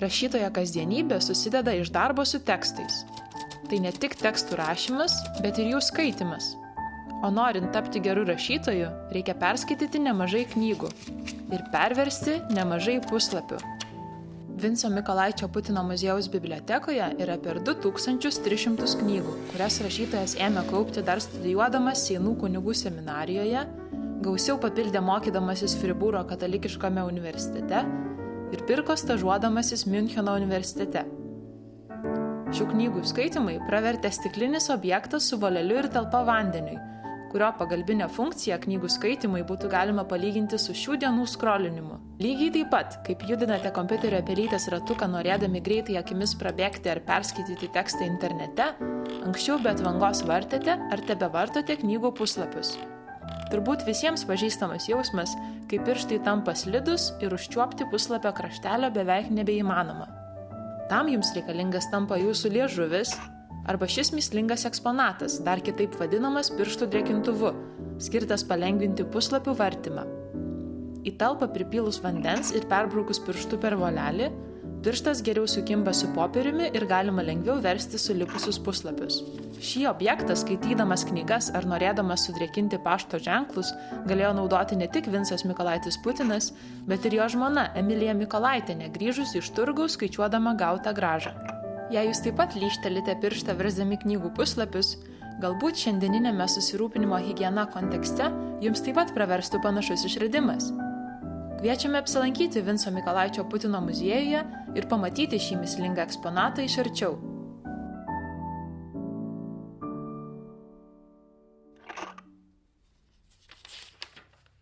Rašytojo kasdienybė susideda iš darbo su tekstais. Tai ne tik tekstų rašymas, bet ir jų skaitimas. O norint tapti geru rašytoju, reikia perskaityti nemažai knygų ir perversti nemažai puslapių. Vinco Mikolaičio Putino muziejaus bibliotekoje yra per 2300 knygų, kurias rašytojas ėmė kaupti dar studijuodamas Seinų kunigų seminarijoje, gausiau papildė mokydamasis Fribūro katalikiškame universitete ir pirko stažuodamasis Müncheno universitete. Šių knygų skaitimai pravertė stiklinis objektas su voleliu ir talpa vandeniui, kurio pagalbinę funkciją knygų skaitimui būtų galima palyginti su šių dienų skrolinimu. Lygiai taip pat, kaip judinate kompiuterio pelytės ratuką norėdami greitai akimis prabėgti ar perskaityti tekstą internete, anksčiau be atvangos vartėte ar tebe vartote knygų puslapius. Turbūt visiems pažįstamas jausmas, kai pirštai tampa slidus ir užčiuopti puslapio kraštelio beveik nebeįmanoma. Tam jums reikalingas tampa jūsų liežuvis arba šis mislingas eksponatas, dar kitaip vadinamas pirštų drėkintuvu, skirtas palengvinti puslapių vartymą. Į talpą pripylus vandens ir perbraukus pirštų per volelį, pirštas geriau sukimba su popieriumi ir galima lengviau versti sulipusius puslapius. Šį objektą, skaitydamas knygas ar norėdamas sudrėkinti pašto ženklus, galėjo naudoti ne tik Vinsas Mikolaitis Putinas, bet ir jo žmona Emilija Mikolaitinė, grįžus iš turgaus skaičiuodama gautą gražą. Jei jūs taip pat lyštelite pirštą versdami knygų puslapius, galbūt šiandieninėme susirūpinimo higiena kontekste jums taip pat praverstų panašus išradimas. Kviečiame apsilankyti Vinco Mikolaičio Putino muziejuje ir pamatyti šį mislingą eksponatą iš arčiau.